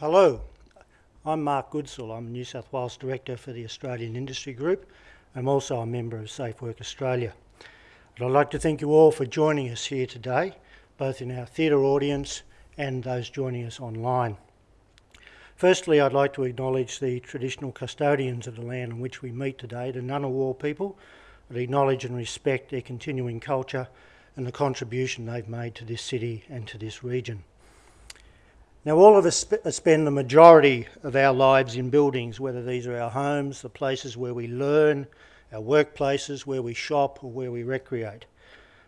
Hello, I'm Mark Goodsall. I'm New South Wales Director for the Australian Industry Group. I'm also a member of Safe Work Australia. And I'd like to thank you all for joining us here today, both in our theatre audience and those joining us online. Firstly, I'd like to acknowledge the traditional custodians of the land on which we meet today, the Ngunnawal people, and acknowledge and respect their continuing culture and the contribution they've made to this city and to this region. Now, all of us sp spend the majority of our lives in buildings, whether these are our homes, the places where we learn, our workplaces, where we shop, or where we recreate.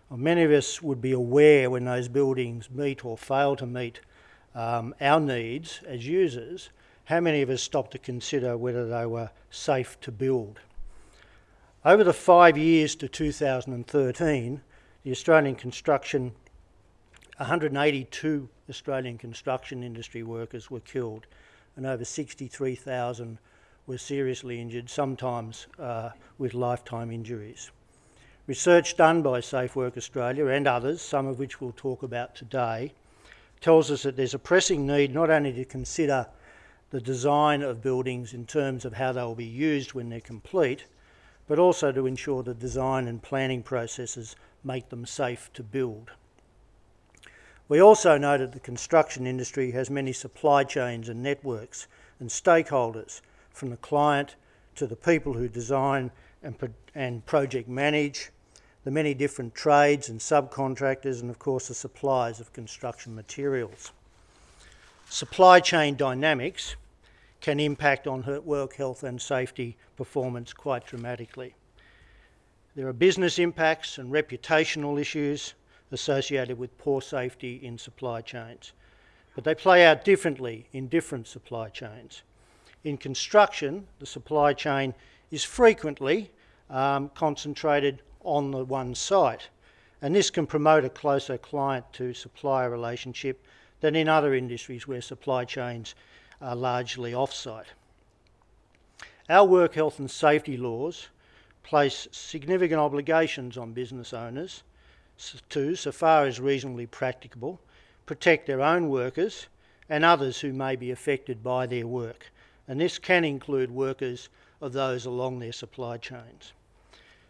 Well, many of us would be aware when those buildings meet or fail to meet um, our needs as users, how many of us stop to consider whether they were safe to build? Over the five years to 2013, the Australian construction, 182 Australian construction industry workers were killed and over 63,000 were seriously injured, sometimes uh, with lifetime injuries. Research done by Safe Work Australia and others, some of which we'll talk about today, tells us that there's a pressing need not only to consider the design of buildings in terms of how they will be used when they're complete, but also to ensure the design and planning processes make them safe to build. We also that the construction industry has many supply chains and networks and stakeholders, from the client to the people who design and, pro and project manage, the many different trades and subcontractors, and of course the suppliers of construction materials. Supply chain dynamics can impact on work health and safety performance quite dramatically. There are business impacts and reputational issues associated with poor safety in supply chains, but they play out differently in different supply chains. In construction, the supply chain is frequently um, concentrated on the one site. And this can promote a closer client to supplier relationship than in other industries where supply chains are largely off-site. Our work health and safety laws place significant obligations on business owners to, so far as reasonably practicable, protect their own workers and others who may be affected by their work. And this can include workers of those along their supply chains.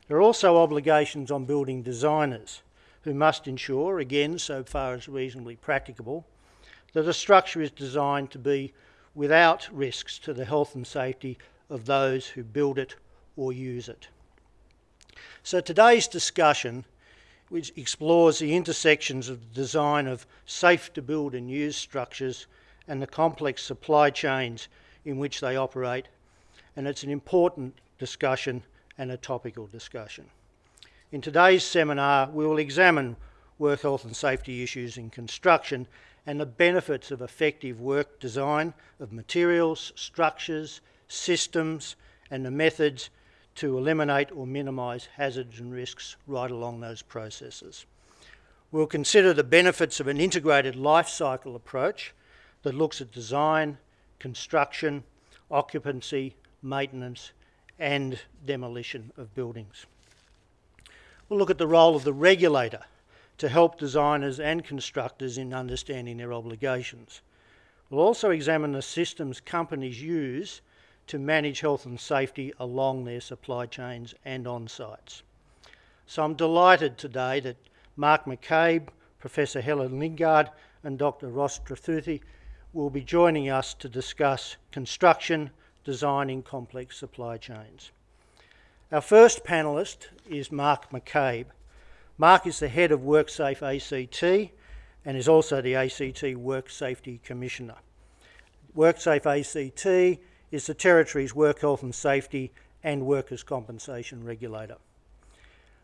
There are also obligations on building designers who must ensure, again so far as reasonably practicable, that a structure is designed to be without risks to the health and safety of those who build it or use it. So today's discussion which explores the intersections of the design of safe to build and use structures and the complex supply chains in which they operate and it's an important discussion and a topical discussion. In today's seminar, we will examine work health and safety issues in construction and the benefits of effective work design of materials, structures, systems and the methods to eliminate or minimise hazards and risks right along those processes. We'll consider the benefits of an integrated life cycle approach that looks at design, construction, occupancy, maintenance and demolition of buildings. We'll look at the role of the regulator to help designers and constructors in understanding their obligations. We'll also examine the systems companies use to manage health and safety along their supply chains and on sites. So I'm delighted today that Mark McCabe, Professor Helen Lingard and Dr Ross Trethewey will be joining us to discuss construction, designing complex supply chains. Our first panellist is Mark McCabe. Mark is the head of WorkSafe ACT and is also the ACT Work Safety Commissioner. WorkSafe ACT is the Territory's work health and safety and workers' compensation regulator.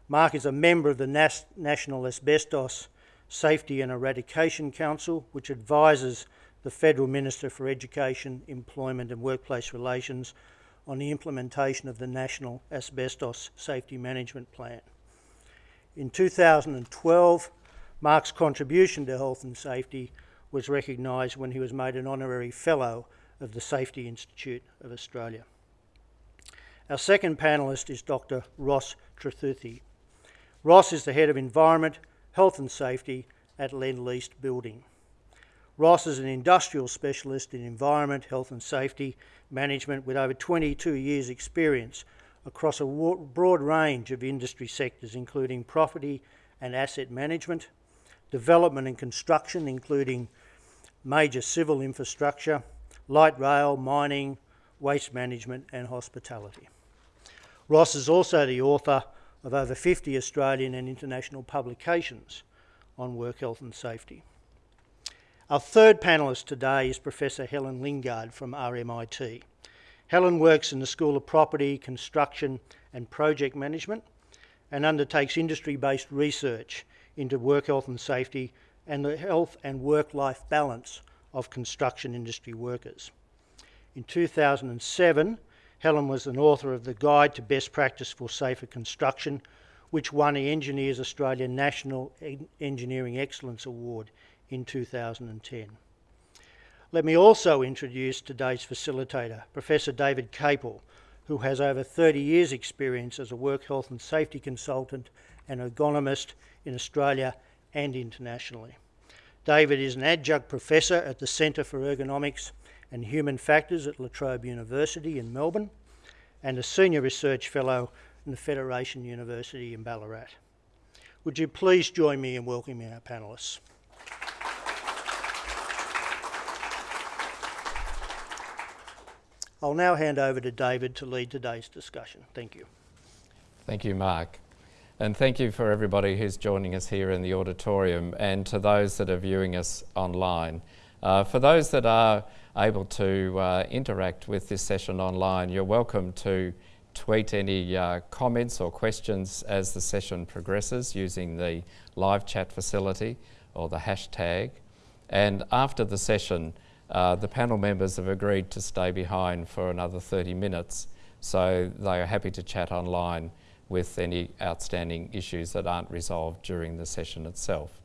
Mark is a member of the Nas National Asbestos Safety and Eradication Council, which advises the Federal Minister for Education, Employment and Workplace Relations on the implementation of the National Asbestos Safety Management Plan. In 2012, Mark's contribution to health and safety was recognised when he was made an honorary fellow of the Safety Institute of Australia. Our second panellist is Dr Ross Trethewey. Ross is the Head of Environment, Health and Safety at Lend Lease Building. Ross is an industrial specialist in environment, health and safety management with over 22 years experience across a broad range of industry sectors including property and asset management, development and construction including major civil infrastructure, light rail, mining, waste management and hospitality. Ross is also the author of over 50 Australian and international publications on work health and safety. Our third panellist today is Professor Helen Lingard from RMIT. Helen works in the School of Property, Construction and Project Management and undertakes industry-based research into work health and safety and the health and work-life balance of construction industry workers. In 2007, Helen was an author of the Guide to Best Practice for Safer Construction, which won the Engineers Australia National Engineering Excellence Award in 2010. Let me also introduce today's facilitator, Professor David Caple, who has over 30 years experience as a work health and safety consultant and ergonomist in Australia and internationally. David is an adjunct professor at the Centre for Ergonomics and Human Factors at La Trobe University in Melbourne and a senior research fellow in the Federation University in Ballarat. Would you please join me in welcoming our panellists? I'll now hand over to David to lead today's discussion. Thank you. Thank you, Mark. And thank you for everybody who's joining us here in the auditorium and to those that are viewing us online. Uh, for those that are able to uh, interact with this session online, you're welcome to tweet any uh, comments or questions as the session progresses using the live chat facility or the hashtag. And after the session, uh, the panel members have agreed to stay behind for another 30 minutes, so they are happy to chat online with any outstanding issues that aren't resolved during the session itself.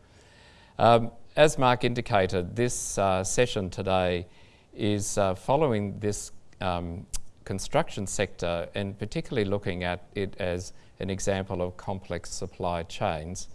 Um, as Mark indicated, this uh, session today is uh, following this um, construction sector and particularly looking at it as an example of complex supply chains.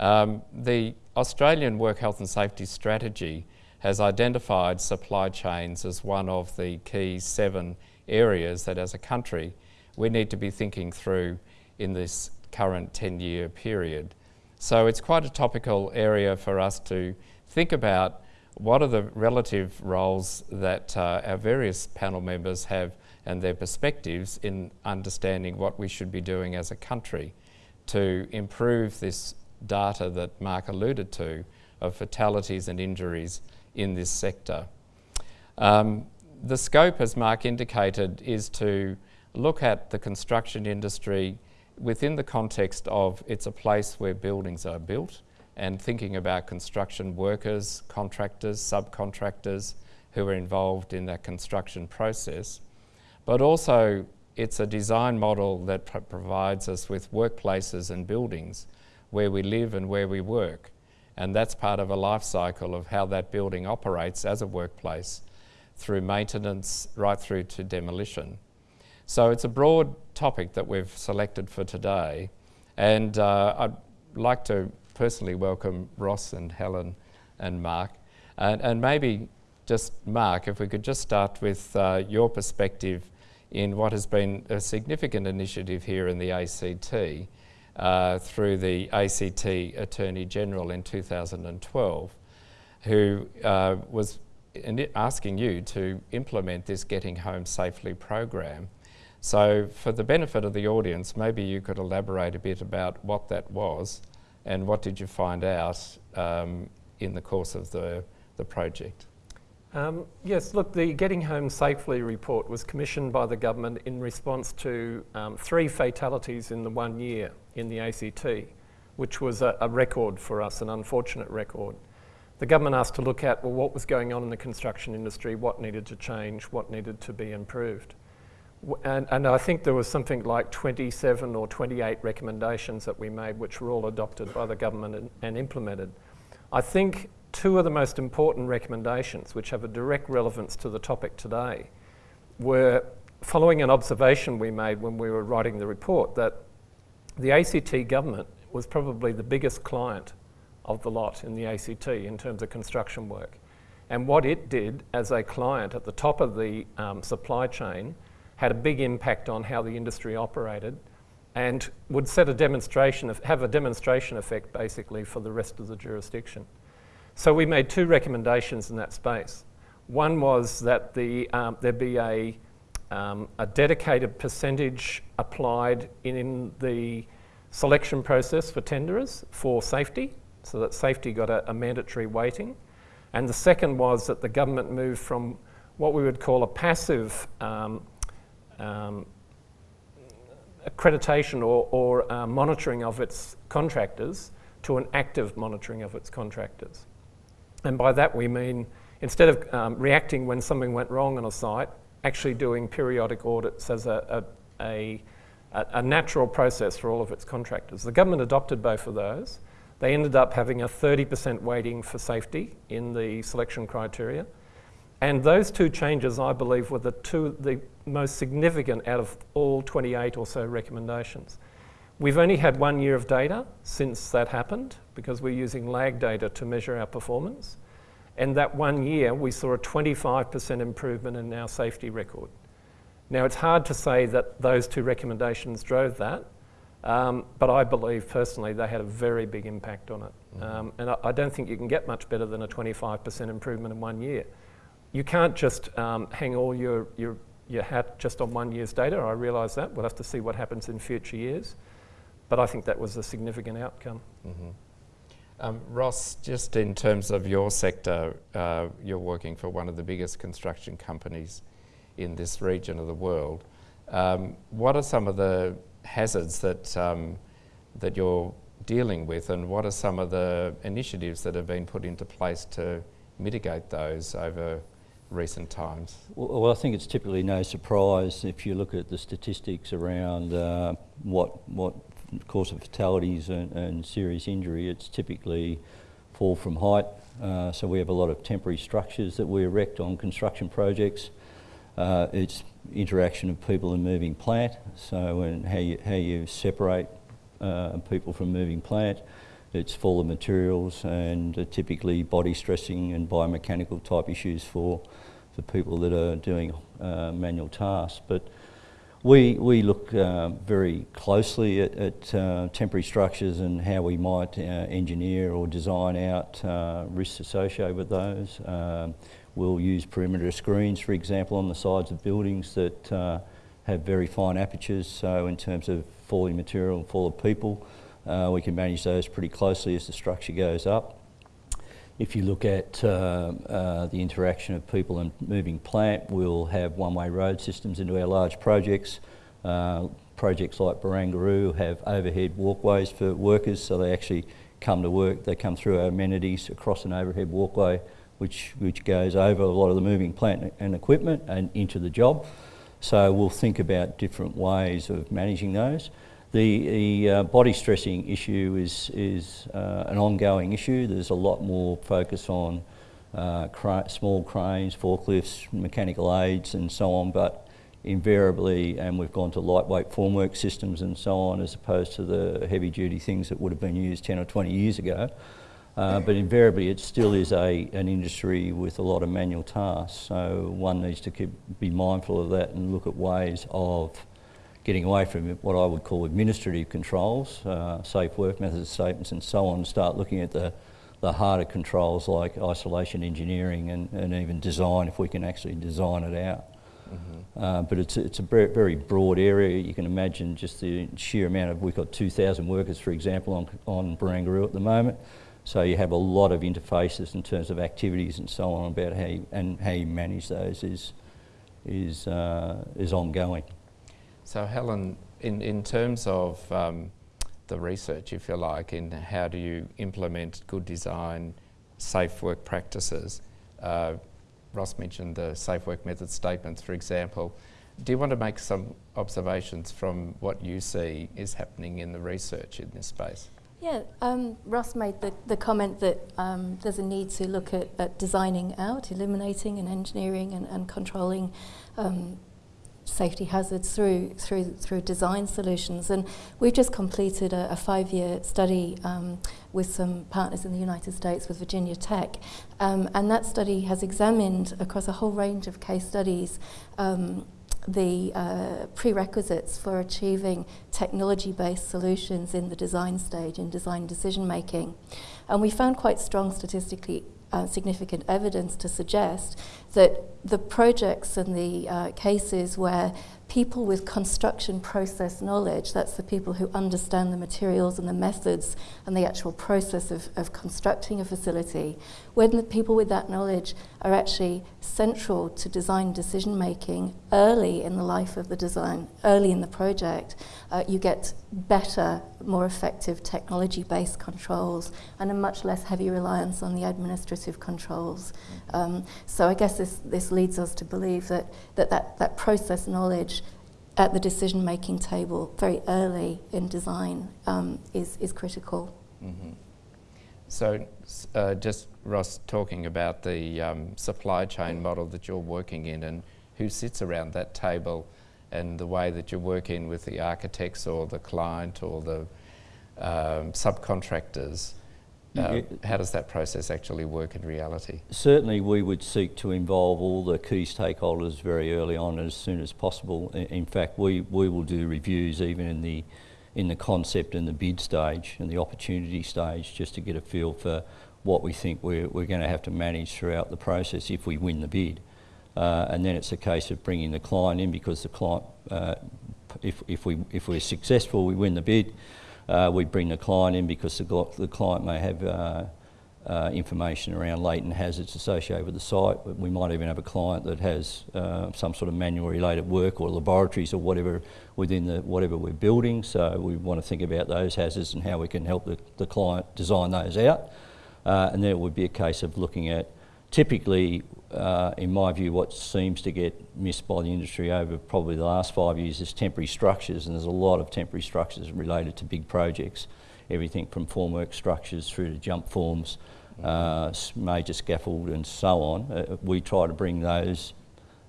Um, the Australian Work Health and Safety Strategy has identified supply chains as one of the key seven areas that as a country we need to be thinking through in this current 10 year period. So it's quite a topical area for us to think about what are the relative roles that uh, our various panel members have and their perspectives in understanding what we should be doing as a country to improve this data that Mark alluded to of fatalities and injuries in this sector. Um, the scope, as Mark indicated, is to look at the construction industry within the context of it's a place where buildings are built and thinking about construction workers, contractors, subcontractors who are involved in that construction process. But also it's a design model that pr provides us with workplaces and buildings where we live and where we work. And that's part of a life cycle of how that building operates as a workplace through maintenance right through to demolition. So it's a broad topic that we've selected for today. And uh, I'd like to personally welcome Ross and Helen and Mark. And, and maybe just Mark, if we could just start with uh, your perspective in what has been a significant initiative here in the ACT uh, through the ACT Attorney General in 2012, who uh, was asking you to implement this Getting Home Safely program. So for the benefit of the audience, maybe you could elaborate a bit about what that was and what did you find out um, in the course of the, the project? Um, yes, look, the Getting Home Safely report was commissioned by the government in response to um, three fatalities in the one year in the ACT, which was a, a, record for us, an unfortunate record. The government asked to look at well, what was going on in the construction industry, what needed to change, what needed to be improved. And, and, I think there was something like 27 or 28 recommendations that we made, which were all adopted by the government and, and, implemented. I think two of the most important recommendations, which have a direct relevance to the topic today, were following an observation we made when we were writing the report that the ACT government was probably the biggest client of the lot in the ACT in terms of construction work. And what it did as a client at the top of the um, supply chain had a big impact on how the industry operated and would set a demonstration, of, have a demonstration effect basically for the rest of the jurisdiction. So we made two recommendations in that space. One was that the, um, there be a, um, a dedicated percentage applied in the selection process for tenderers for safety, so that safety got a, a mandatory weighting. And the second was that the government moved from what we would call a passive um, um, accreditation or, or uh, monitoring of its contractors to an active monitoring of its contractors. And by that we mean instead of um, reacting when something went wrong on a site, actually doing periodic audits as a, a, a, a natural process for all of its contractors. The government adopted both of those. They ended up having a 30% weighting for safety in the selection criteria. And those two changes, I believe, were the two the most significant out of all 28 or so recommendations. We've only had one year of data since that happened because we're using lag data to measure our performance. And that one year, we saw a 25% improvement in our safety record. Now, it's hard to say that those two recommendations drove that, um, but I believe personally they had a very big impact on it. Mm-hmm. Um, and I, I, don't think you can get much better than a 25% improvement in one year. You can't just um, hang all your, your, your hat just on one year's data. I realise that. We'll have to see what happens in future years. But I think that was a significant outcome. Mm-hmm. Um, Ross, just in terms of your sector, uh, you're working for one of the biggest construction companies in this region of the world. Um, what are some of the hazards that um, that you're dealing with, and what are some of the initiatives that have been put into place to mitigate those over recent times? Well, I think it's typically no surprise if you look at the statistics around uh, what what cause of fatalities and, and, serious injury. It's typically fall from height. Uh, so we have a lot of temporary structures that we erect on construction projects. Uh, it's interaction of people and moving plant, so and how you, how you separate uh, people from moving plant. It's full of materials and uh, typically body stressing and biomechanical type issues for, for people that are doing uh, manual tasks. But we, we look uh, very closely at, at uh, temporary structures and how we might uh, engineer or design out risks associated with those. Um, We'll use perimeter screens, for example, on the sides of buildings that uh, have very fine apertures. So in terms of falling material and fall of people, uh, we can manage those pretty closely as the structure goes up. If you look at uh, uh the interaction of people and moving plant, we'll have one-way road systems into our large projects. Uh, projects like Barangaroo have overhead walkways for workers, so they actually come to work, they come through our amenities across an overhead walkway which, which goes over a lot of the moving plant and equipment and into the job. So we'll think about different ways of managing those. The, the uh, body stressing issue is, is uh, an ongoing issue. There's a lot more focus on uh, small cranes, forklifts, mechanical aids and so on, but invariably, and we've gone to lightweight formwork systems and so on, as opposed to the heavy duty things that would have been used 10 or 20 years ago. Uh, but invariably it still is a, an industry with a lot of manual tasks. So one needs to keep, be mindful of that and look at ways of getting away from what I would call administrative controls, uh, safe work methods statements and so on, start looking at the, the harder controls like isolation engineering and, and even design if we can actually design it out. Mm -hmm. uh, but it's, it's a very, very broad area. You can imagine just the sheer amount of, we've got 2,000 workers, for example, on, on Barangaroo at the moment. So you have a lot of interfaces in terms of activities and so on about how you, and how you manage those is, is, uh, is ongoing. So Helen, in, in terms of um, the research, if you like, in how do you implement good design, safe work practices, uh, Ross mentioned the safe work method statements, for example. Do you want to make some observations from what you see is happening in the research in this space? Yeah, um, Ross made the, the comment that um, there's a need to look at, at, designing out, eliminating and engineering and, and controlling um, safety hazards through through through design solutions. And we've just completed a, a five-year study um, with some partners in the United States with Virginia Tech, um, and that study has examined across a whole range of case studies. Um, the uh, prerequisites for achieving technology-based solutions in the design stage in design decision making and we found quite strong statistically uh, significant evidence to suggest that the projects and the uh, cases where people with construction process knowledge, that's the people who understand the materials and the methods and the actual process of, of constructing a facility, when the people with that knowledge are actually central to design decision making early in the life of the design, early in the project, uh, you get better, more effective technology based controls and a much less heavy reliance on the administrative controls. Um, so I guess this, this leads us to believe that that, that, that process knowledge at the decision making table very early in design um, is, is critical. Mm-hmm. So, uh, just Ross talking about the um, supply chain model that you're working in and who sits around that table and the way that you're working with the architects or the client or the um, subcontractors. Uh, how does that process actually work in reality? Certainly, we would seek to involve all the key stakeholders very early on, as soon as possible. In fact, we, we will do reviews even in the in the concept and the bid stage and the opportunity stage, just to get a feel for what we think we're, we're going to have to manage throughout the process if we win the bid. Uh, and then it's a case of bringing the client in because the client, uh, if, if, we, if we're successful, we win the bid. Uh, we bring the client in because the, the client may have uh, uh, information around latent hazards associated with the site. We might even have a client that has uh, some sort of manual related work or laboratories or whatever within the whatever we're building. So we want to think about those hazards and how we can help the, the client design those out. Uh, and then it would be a case of looking at typically uh, in my view, what seems to get missed by the industry over probably the last five years is temporary structures, and there's a lot of temporary structures related to big projects, everything from formwork structures through to jump forms, uh, major scaffold, and so on. Uh, we try to bring those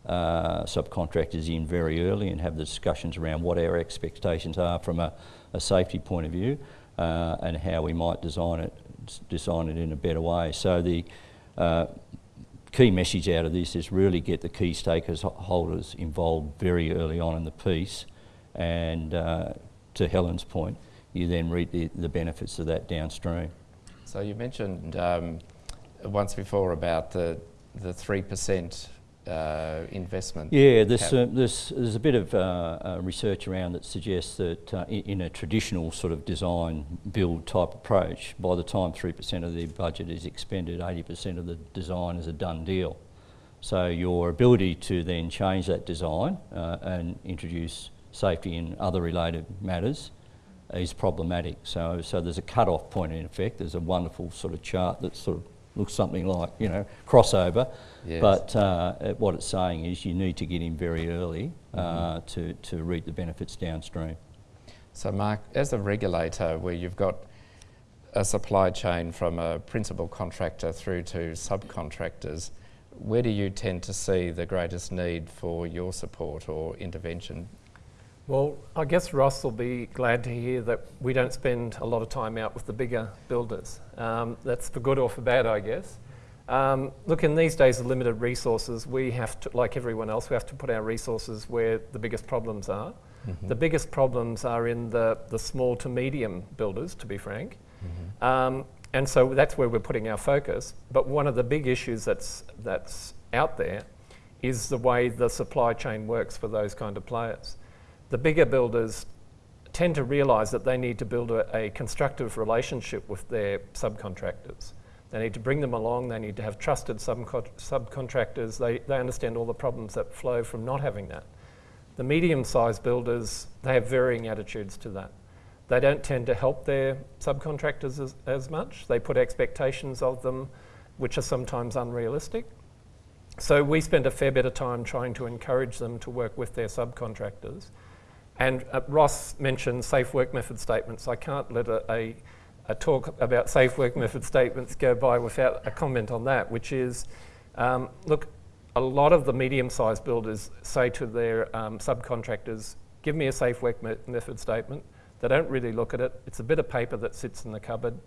uh, subcontractors in very early and have the discussions around what our expectations are from a, a safety point of view uh, and how we might design it, design it in a better way. So the uh, key message out of this is really get the key stakeholders involved very early on in the piece and uh, to Helen's point, you then reap the, the benefits of that downstream. So you mentioned um, once before about the the three percent uh, investment? Yeah, there's, there's, there's a bit of uh, uh research around that suggests that uh, in, in, a traditional sort of design build type approach, by the time 3% of the budget is expended, 80% of the design is a done deal. So your ability to then change that design uh, and introduce safety and other related matters is problematic. So, so there's a cut-off point in effect. There's a wonderful sort of chart that sort of looks something like, you know, crossover. Yes. But uh, what it's saying is you need to get in very early uh, mm-hmm. to, to reap the benefits downstream. So, Mark, as a regulator, where you've got a supply chain from a principal contractor through to subcontractors, where do you tend to see the greatest need for your support or intervention? Well, I guess Ross will be glad to hear that we don't spend a lot of time out with the bigger builders. Um, that's for good or for bad, I guess. Um, look, in these days of limited resources, we have to, like everyone else, we have to put our resources where the biggest problems are. Mm-hmm. The biggest problems are in the, the small to medium builders, to be frank. Mm-hmm. Um, and so that's where we're putting our focus. But one of the big issues that's, that's out there is the way the supply chain works for those kind of players the bigger builders tend to realise that they need to build a, a, constructive relationship with their subcontractors. They need to bring them along, they need to have trusted subco- subcontractors, they, they understand all the problems that flow from not having that. The medium sized builders, they have varying attitudes to that. They don't tend to help their subcontractors as, as much. They put expectations of them which are sometimes unrealistic. So we spend a fair bit of time trying to encourage them to work with their subcontractors and uh, Ross mentioned safe work method statements. I can't let a, a, a, talk about safe work method statements go by without a comment on that, which is, um, look, a lot of the medium-sized builders say to their um, subcontractors, give me a safe work me method statement. They don't really look at it. It's a bit of paper that sits in the cupboard.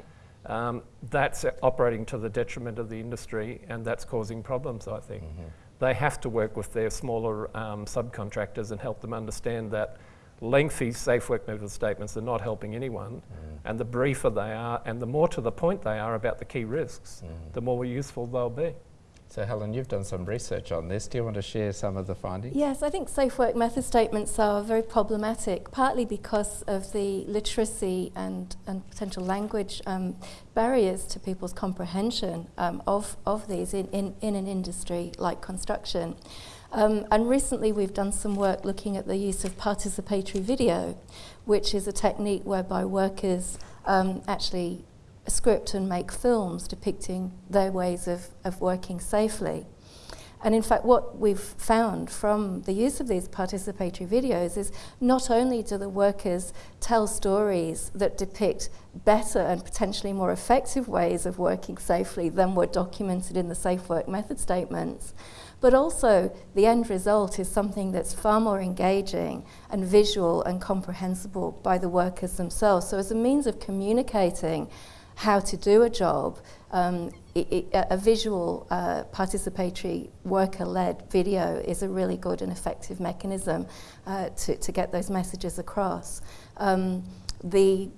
Um, that's operating to the detriment of the industry and that's causing problems, I think. Mm-hmm. They have to work with their smaller um, subcontractors and help them understand that lengthy safe work method statements are not helping anyone mm. and the briefer they are and the more to the point they are about the key risks, mm. the more useful they'll be. So Helen, you've done some research on this. Do you want to share some of the findings? Yes, I think safe work method statements are very problematic, partly because of the literacy and, and potential language um, barriers to people's comprehension um, of, of these in, in, in an industry like construction. Um, and recently we've done some work looking at the use of participatory video, which is a technique whereby workers um, actually script and make films depicting their ways of, of working safely. And in fact, what we've found from the use of these participatory videos is not only do the workers tell stories that depict better and potentially more effective ways of working safely than were documented in the Safe Work Method statements, but also the end result is something that's far more engaging and visual and comprehensible by the workers themselves. So as a means of communicating how to do a job, um, a visual uh, participatory worker-led video is a really good and effective mechanism uh, to, to get those messages across. Um, the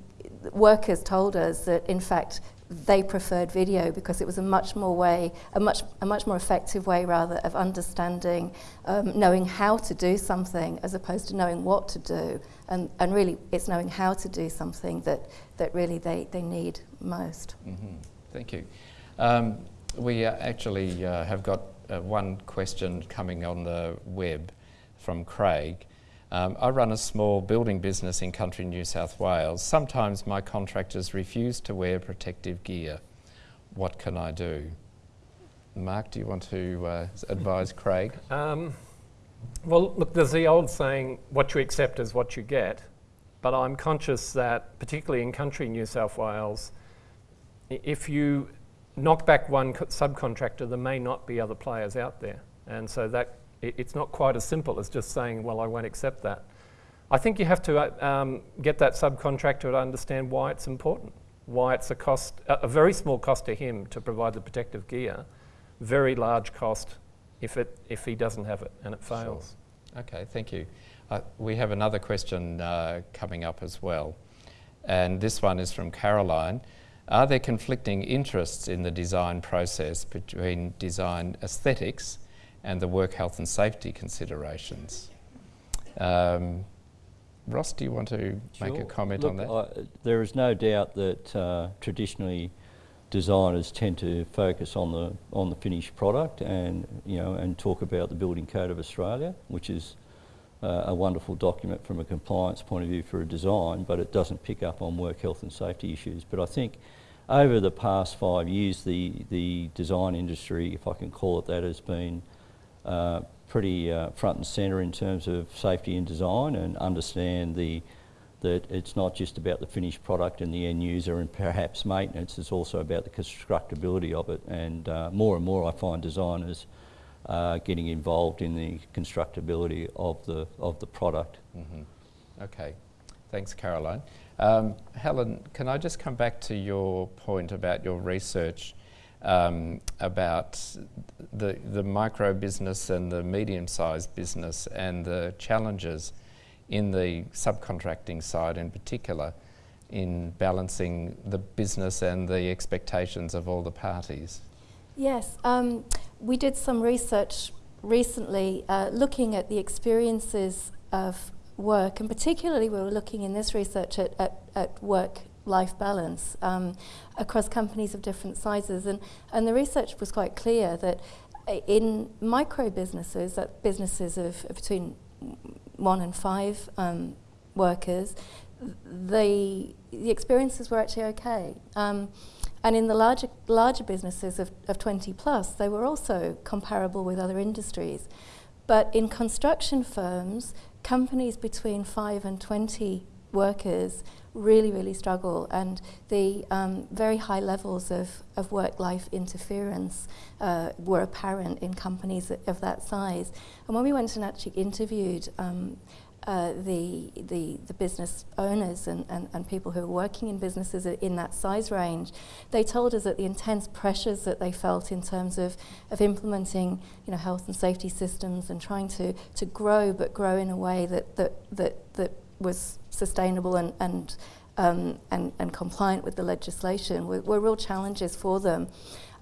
workers told us that in fact they preferred video because it was a much more way, a much, a much more effective way rather of understanding, um, knowing how to do something as opposed to knowing what to do. And, and really it's knowing how to do something that, that really they, they need most. Mm -hmm. Thank you. Um, we uh, actually uh, have got uh, one question coming on the web from Craig. Um, I run a small building business in country New South Wales. Sometimes my contractors refuse to wear protective gear. What can I do? Mark, do you want to uh, advise Craig? Um, well, look, there's the old saying, what you accept is what you get. But I'm conscious that, particularly in country New South Wales, if you knock back one subcontractor, there may not be other players out there. And so that it, it's not quite as simple as just saying, well, I won't accept that. I think you have to uh, um, get that subcontractor to understand why it's important, why it's a cost, a, a, very small cost to him to provide the protective gear, very large cost if, it, if he doesn't have it and it fails. Sure. Okay, thank you. Uh, we have another question uh, coming up as well. And this one is from Caroline. Are there conflicting interests in the design process between design aesthetics and the work health and safety considerations. Um, Ross, do you want to sure. make a comment Look, on that? I, there is no doubt that uh, traditionally designers tend to focus on the on the finished product and you know and talk about the Building Code of Australia, which is uh, a wonderful document from a compliance point of view for a design, but it doesn't pick up on work health and safety issues. But I think over the past five years, the the design industry, if I can call it that, has been uh, pretty uh, front and centre in terms of safety and design and understand the that it's not just about the finished product and the end user and perhaps maintenance, it's also about the constructability of it. And uh, more and more I find designers uh, getting involved in the constructability of the, of the product. Mm -hmm. Okay, thanks Caroline. Um, Helen, can I just come back to your point about your research um, about the, the micro business and the medium-sized business and the challenges in the subcontracting side in particular in balancing the business and the expectations of all the parties. Yes, um, we did some research recently uh, looking at the experiences of work and particularly we were looking in this research at, at, at work life balance um, across companies of different sizes. And, and the research was quite clear that in micro businesses, that businesses of, of between one and five um, workers, the, the experiences were actually okay. Um, and in the larger, larger businesses of, of 20 plus, they were also comparable with other industries. But in construction firms, companies between 5 and 20 workers really, really struggle, and the um, very high levels of, of work life interference uh, were apparent in companies of that size. And when we went and actually interviewed um, uh, the, the, the business owners and, and, and people who are working in businesses in that size range, they told us that the intense pressures that they felt in terms of, of implementing you know, health and safety systems and trying to, to grow, but grow in a way that, that, that, that was sustainable and, and, um, and, and compliant with the legislation were, were real challenges for them.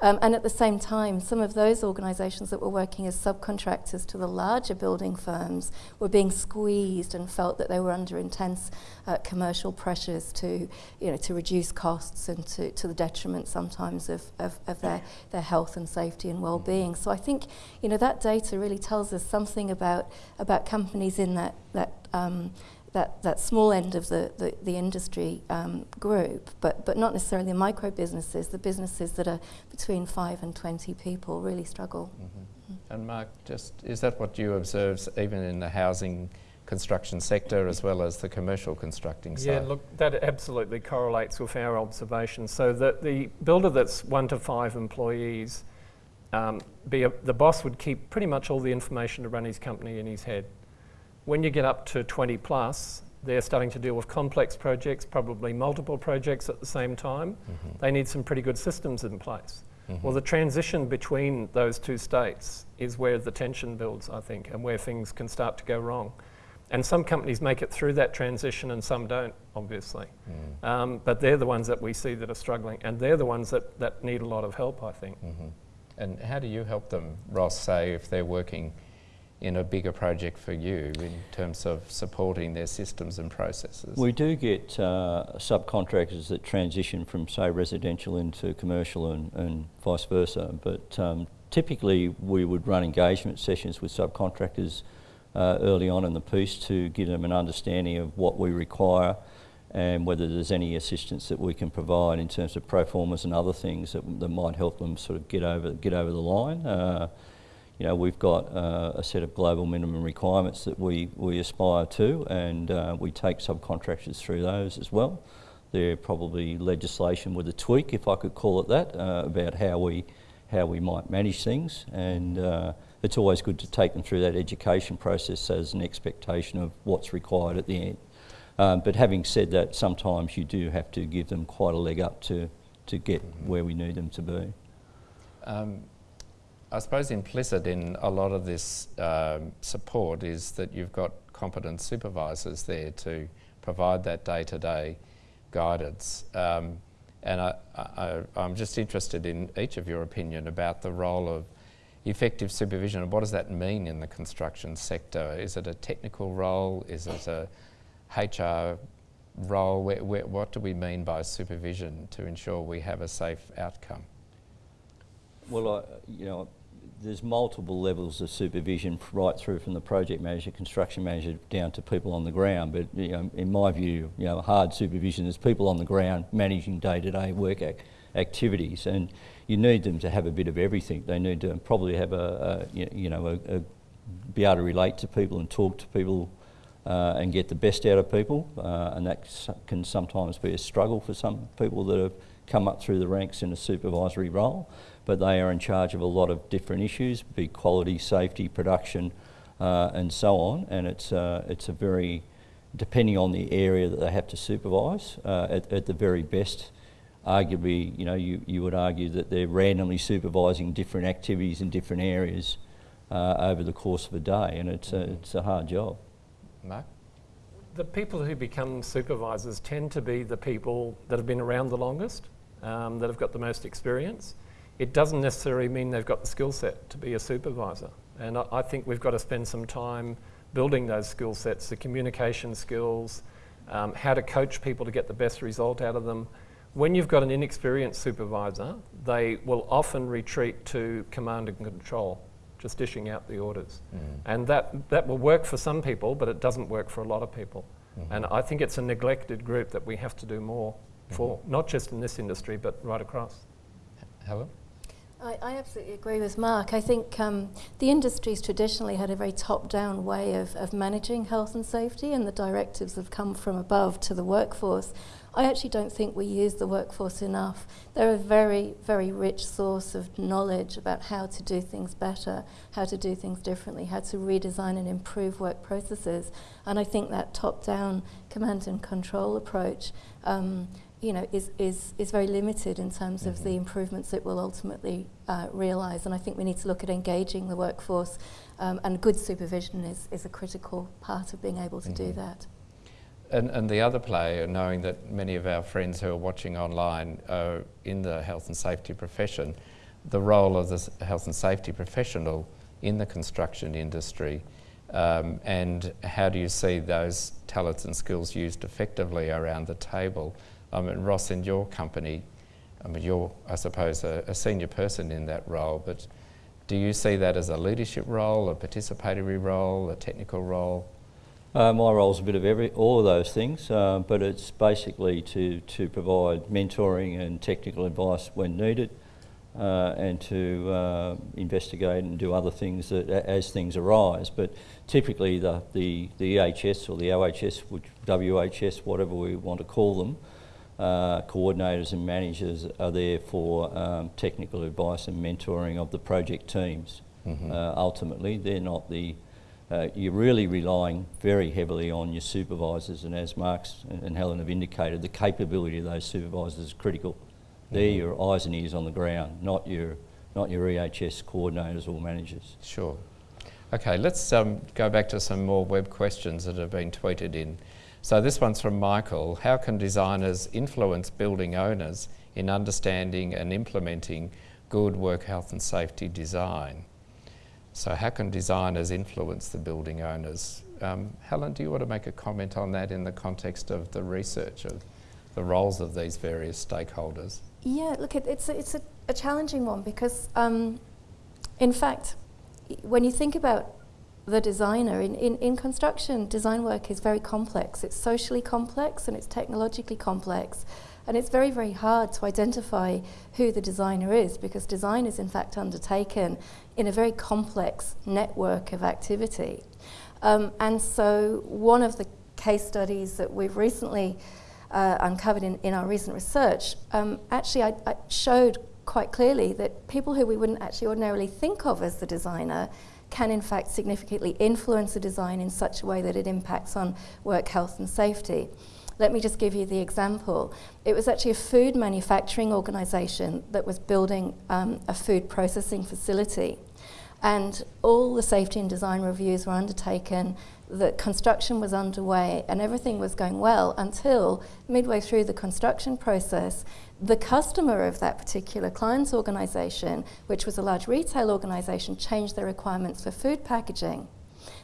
Um, and at the same time, some of those organisations that were working as subcontractors to the larger building firms were being squeezed and felt that they were under intense uh, commercial pressures to, you know, to reduce costs and to, to the detriment sometimes of, of, of their, their health and safety and well-being. So I think, you know, that data really tells us something about, about companies in that, that um, that, that small end of the, the, the industry um, group, but, but not necessarily the micro businesses, the businesses that are between 5 and 20 people really struggle. Mm-hmm. And Mark, just is that what you observe even in the housing construction sector as well as the commercial constructing side? Yeah, look, that absolutely correlates with our observations. So that the builder that's one to five employees, um, be a, the boss would keep pretty much all the information to run his company in his head. When you get up to 20 plus, they're starting to deal with complex projects, probably multiple projects at the same time. Mm-hmm. They need some pretty good systems in place. Mm-hmm. Well, the transition between those two states is where the tension builds, I think, and where things can start to go wrong. And some companies make it through that transition and some don't, obviously. Mm. Um, but they're the ones that we see that are struggling, and they're the ones that, that need a lot of help, I think. Mm-hmm. And how do you help them, Ross, say, if they're working in a bigger project for you in terms of supporting their systems and processes? We do get uh, subcontractors that transition from, say, residential into commercial and, and vice versa. But um, typically, we would run engagement sessions with subcontractors uh, early on in the piece to give them an understanding of what we require and whether there's any assistance that we can provide in terms of pro formas and other things that, that might help them sort of get over get over the line. Uh, you know, we've got uh, a set of global minimum requirements that we, we aspire to, and uh, we take subcontractors through those as well. They're probably legislation with a tweak, if I could call it that, uh, about how we how we might manage things, and uh, it's always good to take them through that education process as an expectation of what's required at the end. Um, but having said that, sometimes you do have to give them quite a leg up to to get where we need them to be. Um, I suppose implicit in a lot of this um, support is that you've got competent supervisors there to provide that day-to-day guidance. Um, and I, am just interested in each of your opinion about the role of effective supervision and what does that mean in the construction sector? Is it a technical role? Is it a HR role? Where, where, what do we mean by supervision to ensure we have a safe outcome? Well, you know, there's multiple levels of supervision right through from the project manager, construction manager down to people on the ground. But you know, in my view, you know, hard supervision is people on the ground managing day-to-day work ac activities, and you need them to have a bit of everything. They need to probably have a, a you know a, a, be able to relate to people and talk to people uh, and get the best out of people, uh, and that can sometimes be a struggle for some people that have come up through the ranks in a supervisory role but they are in charge of a lot of different issues, be quality, safety, production, uh, and so on. And it's, uh, it's a very, depending on the area that they have to supervise, uh, at, at, the very best, arguably, you know, you, you would argue that they're randomly supervising different activities in different areas uh, over the course of a day, and it's, a, it's a hard job. Mark? The people who become supervisors tend to be the people that have been around the longest, um, that have got the most experience it doesn't necessarily mean they've got the skill set to be a supervisor. And I, I, think we've got to spend some time building those skill sets, the communication skills, um, how to coach people to get the best result out of them. When you've got an inexperienced supervisor, they will often retreat to command and control, just dishing out the orders. Mm. And that, that will work for some people, but it doesn't work for a lot of people. Mm-hmm. And I think it's a neglected group that we have to do more mm-hmm. for, not just in this industry, but right across. Helen? I, I, absolutely agree with Mark. I think um, the industry's traditionally had a very top-down way of, of managing health and safety, and the directives have come from above to the workforce. I actually don't think we use the workforce enough. They're a very, very rich source of knowledge about how to do things better, how to do things differently, how to redesign and improve work processes. And I think that top-down command and control approach um, you know, is, is, is very limited in terms mm-hmm. of the mm-hmm. improvements it will ultimately uh, realise. And I think we need to look at engaging the workforce, um, and good supervision is, is a critical part of being able to mm-hmm. do that. And, and the other play, knowing that many of our friends who are watching online are in the health and safety profession, the role of the health and safety professional in the construction industry, um, and how do you see those talents and skills used effectively around the table I mean, Ross, in your company, I mean, you're, I suppose, a, a, senior person in that role, but do you see that as a leadership role, a participatory role, a technical role? Uh, my role is a bit of every, all of those things, uh, but it's basically to, to provide mentoring and technical advice when needed, uh, and to uh, investigate and do other things that, as things arise. But typically, the, the, the EHS or the OHS, which, WHS, whatever we want to call them, uh, coordinators and managers are there for um, technical advice and mentoring of the project teams. Mm-hmm. Uh, ultimately, they're not the. Uh, you're really relying very heavily on your supervisors, and as Marks and Helen have indicated, the capability of those supervisors is critical. Mm-hmm. They're your eyes and ears on the ground, not your not your EHS coordinators or managers. Sure. Okay, let's um, go back to some more web questions that have been tweeted in. So this one's from Michael. How can designers influence building owners in understanding and implementing good work health and safety design? So how can designers influence the building owners? Um, Helen, do you want to make a comment on that in the context of the research of the roles of these various stakeholders? Yeah, look, it, it's, a, it's a, a, challenging one because, um, in fact, when you think about the designer. In, in, in construction, design work is very complex. It's socially complex and it's technologically complex. And it's very, very hard to identify who the designer is because design is in fact undertaken in a very complex network of activity. Um, and so one of the case studies that we've recently uh, uncovered in, in our recent research um, actually I, I showed quite clearly that people who we wouldn't actually ordinarily think of as the designer can in fact significantly influence a design in such a way that it impacts on work health and safety. Let me just give you the example. It was actually a food manufacturing organisation that was building um, a food processing facility. And all the safety and design reviews were undertaken, the construction was underway, and everything was going well until midway through the construction process, the customer of that particular client's organisation, which was a large retail organisation, changed their requirements for food packaging.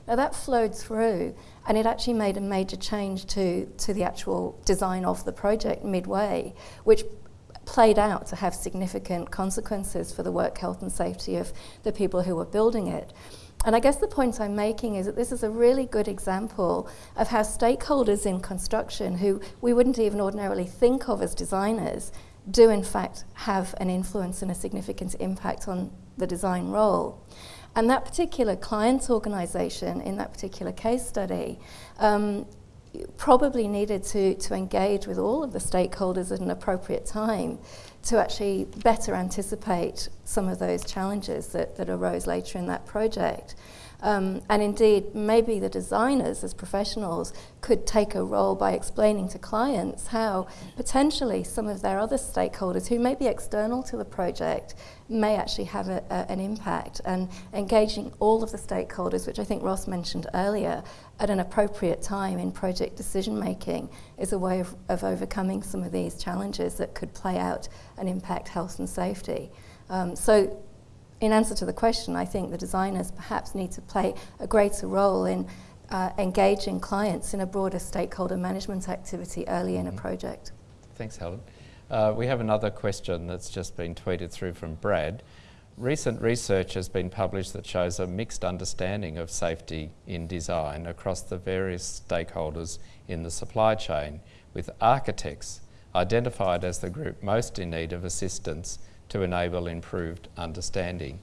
Now that flowed through and it actually made a major change to, to the actual design of the project midway, which played out to have significant consequences for the work health and safety of the people who were building it. And I guess the point I'm making is that this is a really good example of how stakeholders in construction, who we wouldn't even ordinarily think of as designers, do in fact have an influence and a significant impact on the design role. And that particular client organisation in that particular case study um, probably needed to, to engage with all of the stakeholders at an appropriate time to actually better anticipate some of those challenges that, that arose later in that project. Um, and indeed, maybe the designers as professionals could take a role by explaining to clients how potentially some of their other stakeholders who may be external to the project may actually have a, a, an impact and engaging all of the stakeholders, which I think Ross mentioned earlier, at an appropriate time in project decision making is a way of, of overcoming some of these challenges that could play out and impact health and safety. Um, so in answer to the question, I think the designers perhaps need to play a greater role in uh, engaging clients in a broader stakeholder management activity early in a mm-hmm. project. Thanks, Helen. Uh, we have another question that's just been tweeted through from Brad. Recent research has been published that shows a mixed understanding of safety in design across the various stakeholders in the supply chain, with architects identified as the group most in need of assistance to enable improved understanding.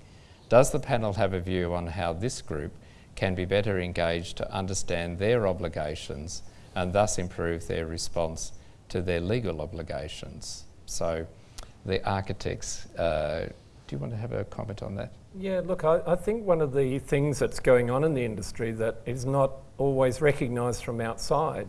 Does the panel have a view on how this group can be better engaged to understand their obligations and thus improve their response to their legal obligations? So, the architects, uh, do you want to have a comment on that? Yeah, look, I, I think one of the things that's going on in the industry that is not always recognised from outside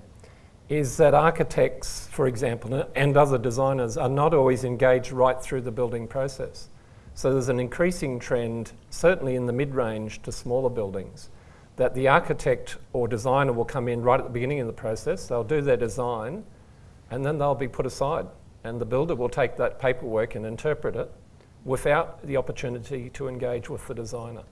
is that architects, for example, and other designers are not always engaged right through the building process. So there's an increasing trend, certainly in the mid-range to smaller buildings, that the architect or designer will come in right at the beginning of the process, they'll do their design, and then they'll be put aside. And the builder will take that paperwork and interpret it without the opportunity to engage with the designer.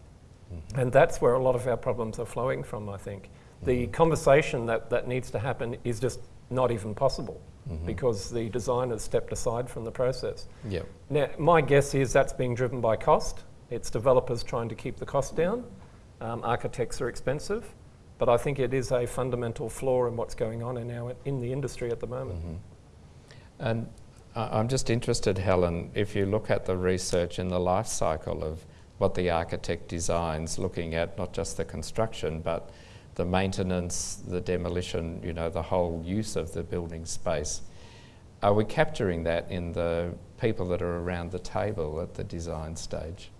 Mm-hmm. And that's where a lot of our problems are flowing from, I think. The conversation that, that needs to happen is just not even possible mm-hmm. because the designers stepped aside from the process. Yep. Now, my guess is that's being driven by cost. It's developers trying to keep the cost down. Um, architects are expensive, but I think it is a fundamental flaw in what's going on in, our, in the industry at the moment. Mm-hmm. And I'm just interested, Helen, if you look at the research in the life cycle of what the architect designs, looking at not just the construction, but the maintenance, the demolition, you know, the whole use of the building space. Are we capturing that in the people that are around the table at the design stage?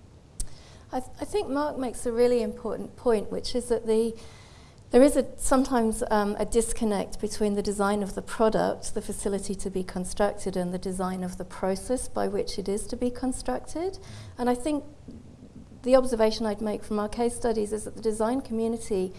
I, th- I think Mark makes a really important point, which is that the there is a, sometimes um, a disconnect between the design of the product, the facility to be constructed, and the design of the process by which it is to be constructed. And I think the observation I'd make from our case studies is that the design community,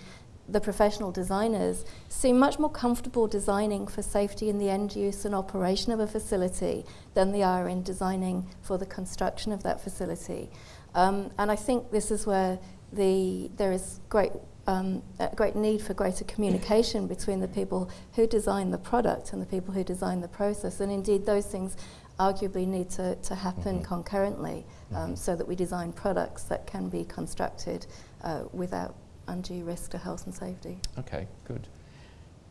the professional designers, seem much more comfortable designing for safety in the end use and operation of a facility than they are in designing for the construction of that facility. Um, and I think this is where the, there is great um, a great need for greater communication between the people who design the product and the people who design the process. And indeed, those things arguably need to, to happen mm-hmm. concurrently um, mm-hmm. so that we design products that can be constructed uh, without undue risk to health and safety. Okay, good.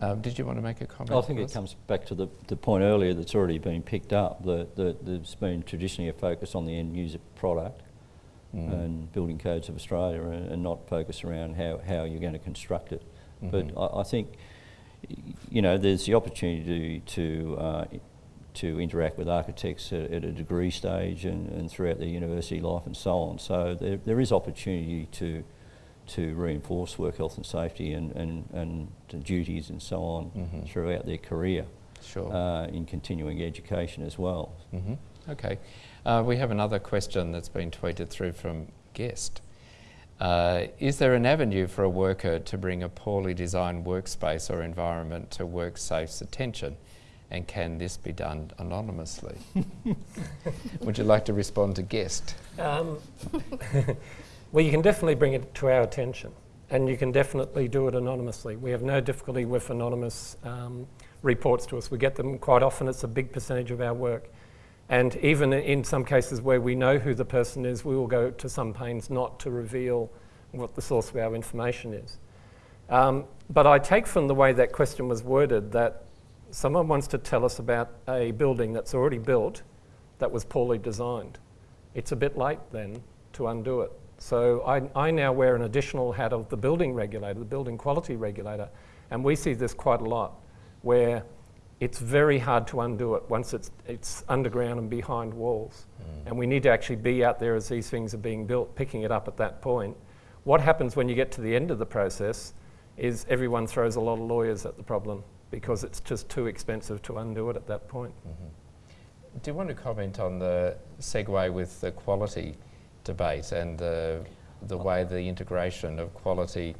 Um, did you want to make a comment? I think it comes back to the, the point earlier that's already been picked up, that, that there's been traditionally a focus on the end user product mm. and building codes of Australia and, and, not focus around how, how you're going to construct it. Mm-hmm. But I, I, think, you know, there's the opportunity to, to, uh, to interact with architects at, at, a degree stage and, and throughout their university life and so on. So there, there is opportunity to to reinforce work health and safety and, and, and duties and so on mm-hmm. throughout their career. Sure. Uh, in continuing education as well. Mm-hmm. Okay. Uh, we have another question that's been tweeted through from guest. Uh, is there an avenue for a worker to bring a poorly designed workspace or environment to WorkSafe's attention? And can this be done anonymously? Would you like to respond to guest? Um, well, you can definitely bring it to our attention, and you can definitely do it anonymously. We have no difficulty with anonymous um, reports to us. We get them quite often. It's a big percentage of our work. And even in some cases where we know who the person is, we will go to some pains not to reveal what the source of our information is. Um, but I take from the way that question was worded that someone wants to tell us about a building that's already built that was poorly designed. It's a bit late then to undo it. So I, I now wear an additional hat of the building regulator, the building quality regulator, and we see this quite a lot where it's very hard to undo it once it's, it's underground and behind walls. Mm. And we need to actually be out there as these things are being built, picking it up at that point. What happens when you get to the end of the process is everyone throws a lot of lawyers at the problem because it's just too expensive to undo it at that point. Mm-hmm. Do you want to comment on the segue with the quality debate and the, the way the integration of quality,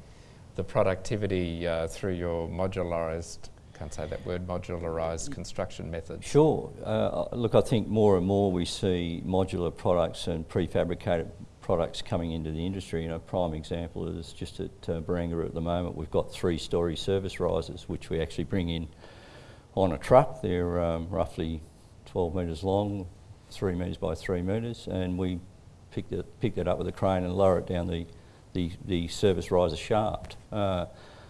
the productivity uh, through your modularised can't say that word, modularised construction methods? Sure. Uh, look, I think more and more we see modular products and prefabricated products coming into the industry. You know, a prime example is just at uh, Barangaroo at the moment, we've got three-storey service risers, which we actually bring in on a truck. They're um, roughly 12 metres long, three metres by three metres, and we pick that, pick that up with a crane and lower it down the, the, the service riser shaft. Uh,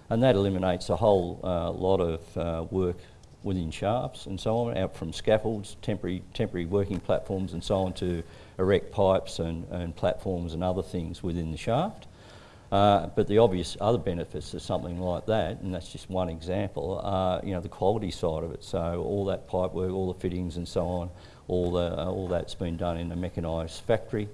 and that eliminates a whole uh, lot of uh, work within shafts and so on, out from scaffolds, temporary, temporary working platforms and so on to erect pipes and, and platforms and other things within the shaft. Uh, but the obvious other benefits of something like that, and that's just one example, are you know the quality side of it. So all that pipe work, all the fittings and so on, all the all that's been done in a mechanised factory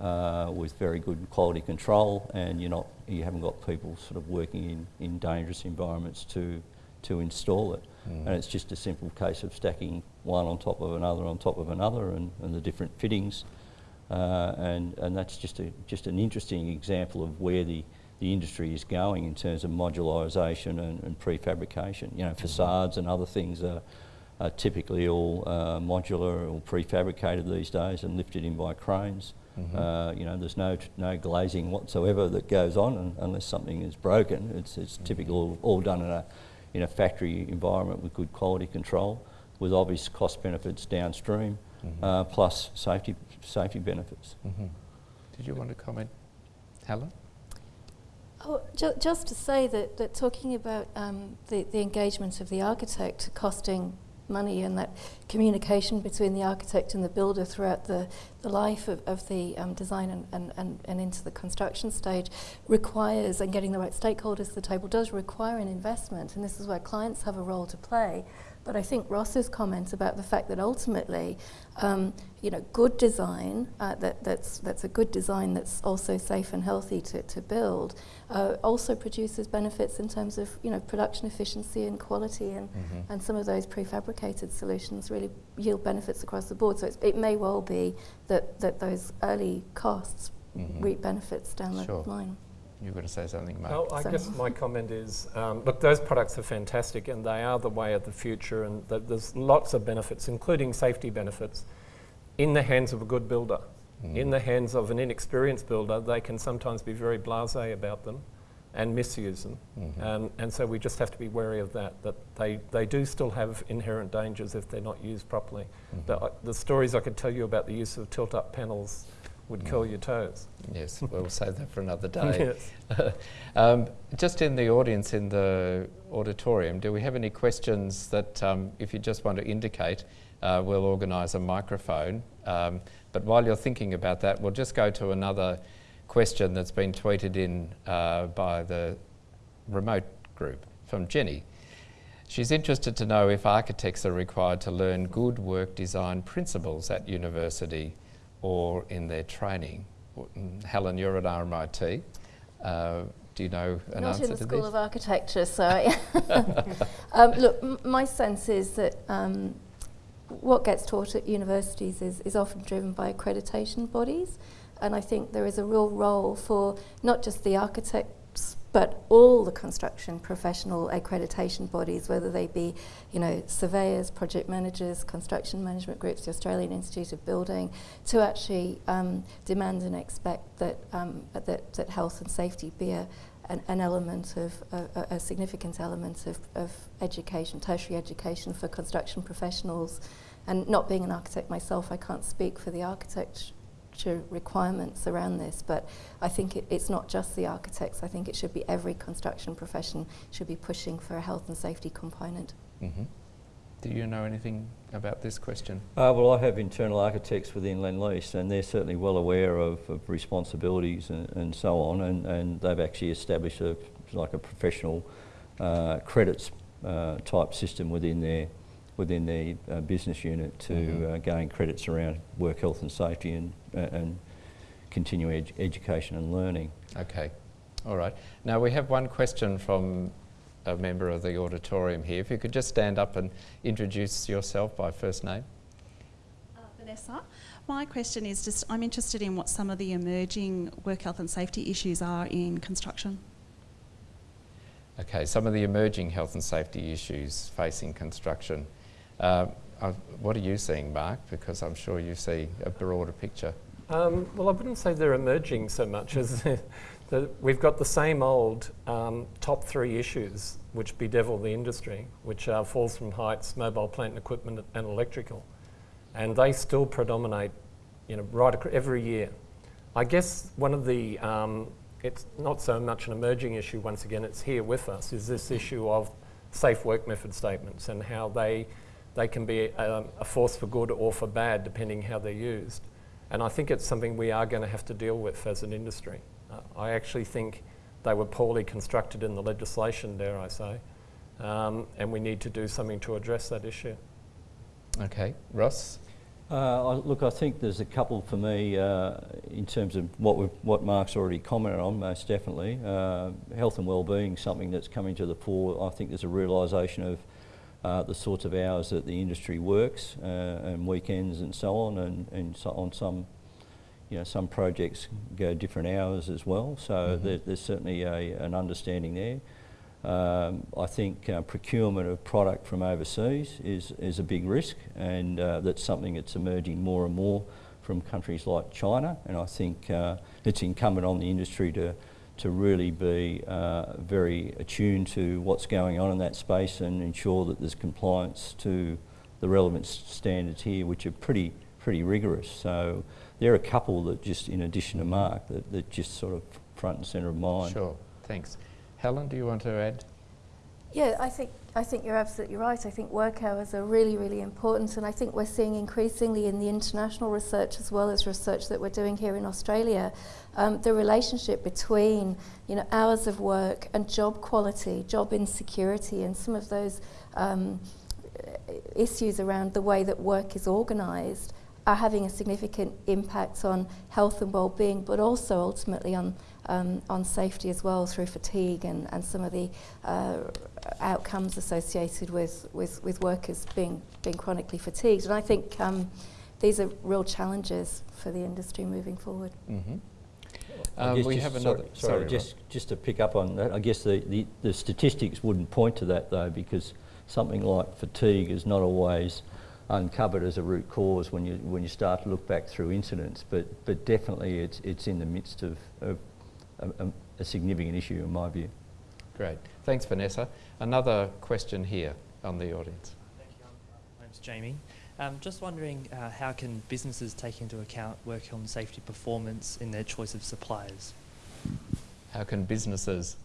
uh, with very good quality control, and you're not you haven't got people sort of working in, in dangerous environments to to install it. And it's just a simple case of stacking one on top of another on top of another, and, and the different fittings. Uh, and, and that's just, a, just an interesting example of where the, the industry is going in terms of modularisation and, and prefabrication. You know, facades and other things are, are typically all uh, modular or prefabricated these days and lifted in by cranes. Uh, you know, there's no, no glazing whatsoever that goes on un unless something is broken. It's, it's typically all, all done in a, in a factory environment with good quality control, with obvious cost benefits downstream, uh, plus safety, safety benefits. Did you want to comment, Helen? Oh, ju- just to say that, that talking about um, the, the engagement of the architect costing money and that communication between the architect and the builder throughout the, the life of, of the um, design and, and, and, and into the construction stage requires, and getting the right stakeholders to the table does require an investment, and this is where clients have a role to play. But I think Ross's comment about the fact that ultimately, um, you know, good design uh, that, that's, that's a good design that's also safe and healthy to, to build uh, also produces benefits in terms of you know production efficiency and quality and, and some of those prefabricated solutions really yield benefits across the board. So it's, it may well be that, that those early costs reap benefits down the line. You were going to say something, Mark? Well, I So- guess my comment is, um, look, those products are fantastic and they are the way of the future and th- there's lots of benefits, including safety benefits, in the hands of a good builder. In the hands of an inexperienced builder, they can sometimes be very blasé about them and misuse them. Um, and so we just have to be wary of that, that they, they do still have inherent dangers if they're not used properly. The, uh, the stories I could tell you about the use of tilt-up panels would curl your toes. Yes, we'll save that for another day. Yes. um, just in the audience in the auditorium, do we have any questions that, um, if you just want to indicate, uh, we'll organise a microphone. Um, but while you're thinking about that, we'll just go to another question that's been tweeted in uh, by the remote group from Jenny. She's interested to know if architects are required to learn good work design principles at university or in their training. Mm, Helen, you're at RMIT. Uh, do you know an Not answer in the School this? of Architecture, so um, look, m- my sense is that um, what gets taught at universities is, is often driven by accreditation bodies, and I think there is a real role for not just the architects but all the construction professional accreditation bodies, whether they be, you know, surveyors, project managers, construction management groups, the Australian Institute of Building, to actually um, demand and expect that, um, that, that health and safety be a, an, an element of a, a, significant element of, of education, tertiary education for construction professionals. And not being an architect myself, I can't speak for the architecture requirements around this, but I think it, it's not just the architects. I think it should be every construction profession should be pushing for a health and safety component. Mhm. Do you know anything about this question? Uh, well, I have internal architects within Lend-Lease, and they're certainly well aware of, of responsibilities and, and so on, and, and they've actually established a like a professional uh, credits uh, type system within their within their uh, business unit to Mhm. uh, gain credits around work health and safety and uh, and continuing edu- education and learning. Okay, all right. Now we have one question from a member of the auditorium here. If you could just stand up and introduce yourself by first name. Uh, Vanessa, my question is just I'm interested in what some of the emerging work health and safety issues are in construction. Okay, some of the emerging health and safety issues facing construction. Uh, uh, what are you seeing, Mark? Because I'm sure you see a broader picture. Um, well, I wouldn't say they're emerging so much as we've got the same old um, top three issues which bedevil the industry, which are falls from heights, mobile plant and equipment, and electrical, and they still predominate, you know, right every year. I guess one of the um, it's not so much an emerging issue. Once again, it's here with us. Is this issue of safe work method statements and how they, they can be um, a force for good or for bad depending how they're used. And I think it's something we are going to have to deal with as an industry. Uh, I actually think they were poorly constructed in the legislation, dare I say, um, and we need to do something to address that issue. Okay, Ross? Uh, I, look, I think there's a couple for me uh, in terms of what we've, what Mark's already commented on, most definitely. Uh, health and well-being, something that's coming to the fore. I think there's a realisation of uh, the sorts of hours that the industry works uh, and weekends and so on, and, and so on some, you know, some projects go different hours as well. So Mm -hmm. there, there's certainly a, an understanding there. Um, I think uh, procurement of product from overseas is, is a big risk and uh, that's something that's emerging more and more from countries like China and I think uh, it's incumbent on the industry to, to really be uh, very attuned to what's going on in that space and ensure that there's compliance to the relevant standards here which are pretty, pretty rigorous. So there are a couple that just, in addition to Mark, that, that just sort of front and centre of mind. Sure, thanks. Helen, do you want to add? Yeah, I think I think you're absolutely right. I think work hours are really, really important, and I think we're seeing increasingly in the international research as well as research that we're doing here in Australia, um, the relationship between you know hours of work and job quality, job insecurity, and some of those um, issues around the way that work is organised are having a significant impact on health and well-being, but also ultimately on um, on safety as well through fatigue and, and some of the uh, outcomes associated with, with, with workers being, being chronically fatigued. And I think um, these are real challenges for the industry moving forward. Mm -hmm. Um, we have another. Sorry, sorry, sorry just just to pick up on that, I guess the, the, the statistics wouldn't point to that though, because something like fatigue is not always uncovered as a root cause when you when you start to look back through incidents, but but definitely it's it's in the midst of, of a, a, significant issue in my view. Great. Thanks, Vanessa. Another question here on the audience. Thank you. My name's Jamie. Um, just wondering uh, how can businesses take into account work health and safety performance in their choice of suppliers? How can businesses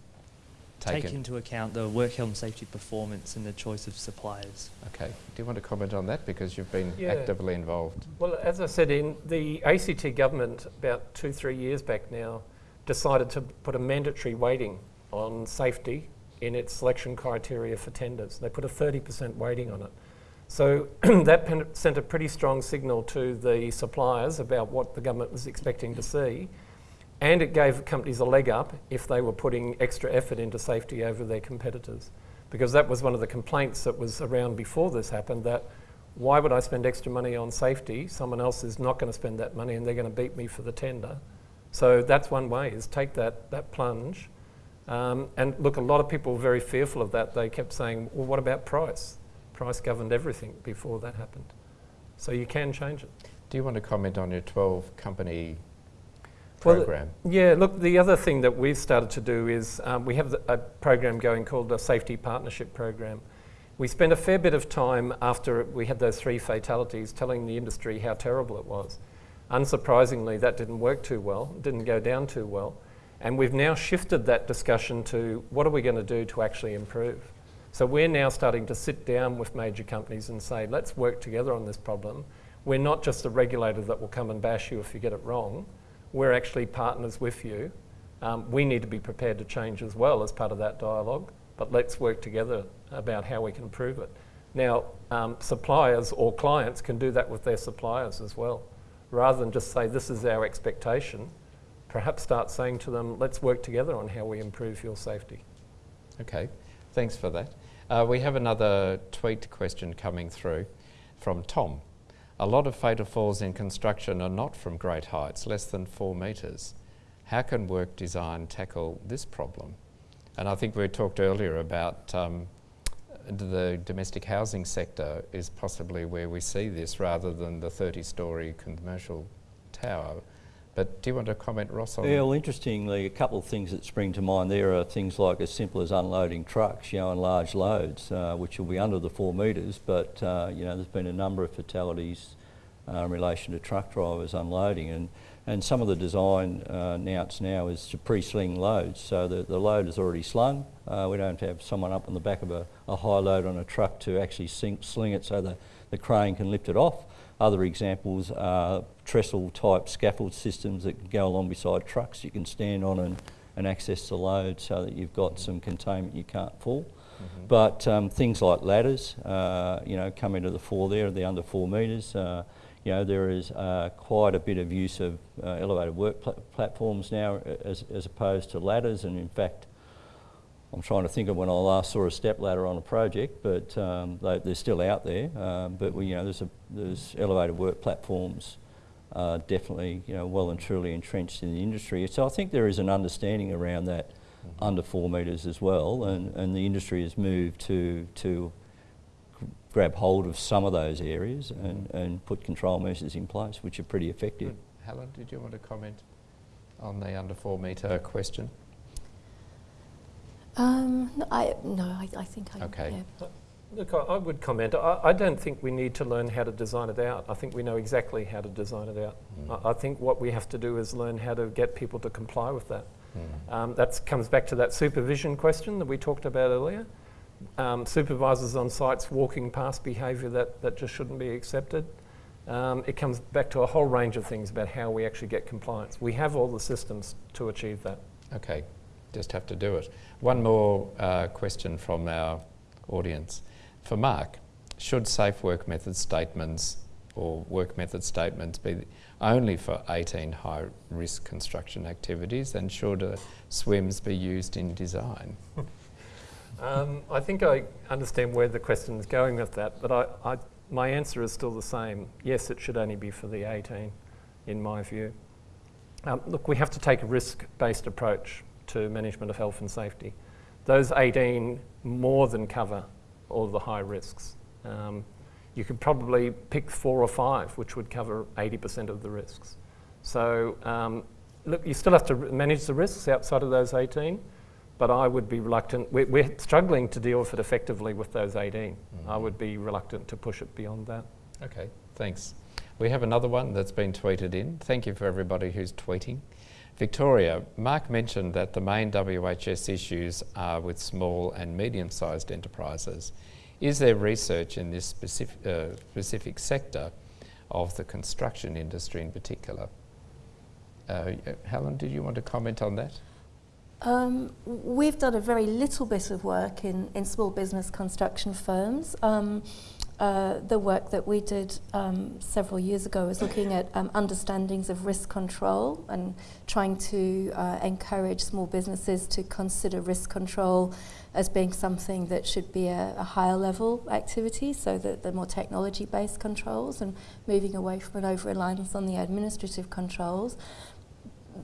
take, take into account the work health and safety performance in the choice of suppliers? Okay. Do you want to comment on that because you've been yeah. actively involved? Well, as I said, in the ACT government about two, three years back now, decided to put a mandatory weighting on safety in its selection criteria for tenders. They put a 30% weighting on it. So that sent a pretty strong signal to the suppliers about what the government was expecting to see. And it gave companies a leg up if they were putting extra effort into safety over their competitors. Because that was one of the complaints that was around before this happened that why would I spend extra money on safety? Someone else is not going to spend that money and they're going to beat me for the tender. So that's one way, is take that, that plunge. Um, and look, a lot of people were very fearful of that. They kept saying, well, what about price? Price governed everything before that happened. So you can change it. Do you want to comment on your 12 company program? Well, yeah, look, the other thing that we've started to do is um, we have a program going called the Safety Partnership Program. We spent a fair bit of time after we had those three fatalities telling the industry how terrible it was. Unsurprisingly, that didn't work too well, didn't go down too well. And we've now shifted that discussion to what are we going to do to actually improve? So we're now starting to sit down with major companies and say, let's work together on this problem. We're not just a regulator that will come and bash you if you get it wrong. We're actually partners with you. Um, we need to be prepared to change as well as part of that dialogue, but let's work together about how we can improve it. Now, um, suppliers or clients can do that with their suppliers as well rather than just say, this is our expectation, perhaps start saying to them, let's work together on how we improve your safety. Okay, thanks for that. Uh, we have another tweet question coming through from Tom. A lot of fatal falls in construction are not from great heights, less than four metres. How can work design tackle this problem? And I think we talked earlier about um, the domestic housing sector is possibly where we see this rather than the 30-storey commercial tower. But do you want to comment, Ross, on Yeah, well, interestingly, a couple of things that spring to mind there are things like as simple as unloading trucks, you know, on large loads, uh, which will be under the four metres, but, uh, you know, there's been a number of fatalities uh, in relation to truck drivers unloading. And, and some of the design uh, now is to pre-sling loads. So the, the load is already slung. Uh, we don't have someone up on the back of a, a high load on a truck to actually sing, sling it so the, the crane can lift it off. Other examples are trestle type scaffold systems that can go along beside trucks you can stand on and, and access the load so that you've got some containment you can't fall. But um, things like ladders, uh, you know, come into the fore there, they're under four metres. Uh, you know, there is uh, quite a bit of use of uh, elevated work pla- platforms now uh, as, as opposed to ladders. And in fact, I'm trying to think of when I last saw a step ladder on a project, but um, they, they're still out there. Um, but we, you know, there's, a, there's elevated work platforms uh, definitely, you know, well and truly entrenched in the industry. So I think there is an understanding around that under four metres as well, and, and the industry has moved to to grab hold of some of those areas and, and put control measures in place, which are pretty effective. Good. Helen, did you want to comment on the under four metre question? Um, no, I, no, I, I think I. Okay. yeah. Look, I, I would comment. I, I don't think we need to learn how to design it out. I think we know exactly how to design it out. I, I think what we have to do is learn how to get people to comply with that. Um, that comes back to that supervision question that we talked about earlier. Um, supervisors on sites walking past behaviour that, that just shouldn't be accepted. Um, it comes back to a whole range of things about how we actually get compliance. We have all the systems to achieve that. Okay, just have to do it. One more uh, question from our audience. For Mark, should safe work method statements or work method statements be only for 18 high risk construction activities and should uh, SWMS be used in design? Um, I think I understand where the question is going with that, but I, I, my answer is still the same. Yes, it should only be for the 18, in my view. Um, look, we have to take a risk-based approach to management of health and safety. Those 18 more than cover all the high risks. Um, you could probably pick four or five, which would cover 80% of the risks. So, um, look, you still have to manage the risks outside of those 18, but I would be reluctant. We're, we're struggling to deal with it effectively with those 18. I would be reluctant to push it beyond that. Okay, thanks. We have another one that's been tweeted in. Thank you for everybody who's tweeting. Victoria, Mark mentioned that the main WHS issues are with small and medium sized enterprises. Is there research in this specific, uh, specific sector of the construction industry in particular? Uh, Helen, did you want to comment on that? Um, we've done a very little bit of work in, in small business construction firms. Um, uh, the work that we did um, several years ago was looking at um, understandings of risk control and trying to uh, encourage small businesses to consider risk control as being something that should be a, a higher level activity, so that the more technology based controls and moving away from an over reliance on the administrative controls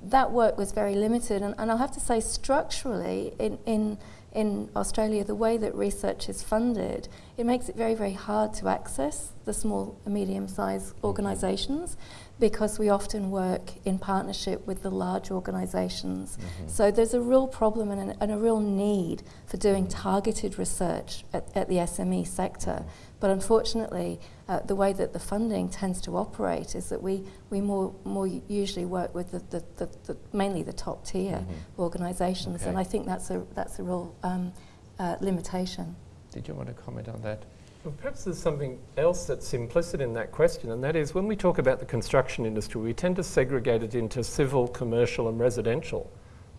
that work was very limited, and, and I'll have to say, structurally, in, in, in Australia, the way that research is funded, it makes it very, very hard to access the small and medium sized mm-hmm. organisations because we often work in partnership with the large organisations. Mm-hmm. So there's a real problem and a, and a real need for doing mm-hmm. targeted research at, at the SME sector. But unfortunately, uh, the way that the funding tends to operate is that we, we more, more usually work with the, the, the, the mainly the top tier organisations, and I think that's a, that's a real um, uh, limitation. Did you want to comment on that? Well, perhaps there's something else that's implicit in that question, and that is when we talk about the construction industry, we tend to segregate it into civil, commercial, and residential.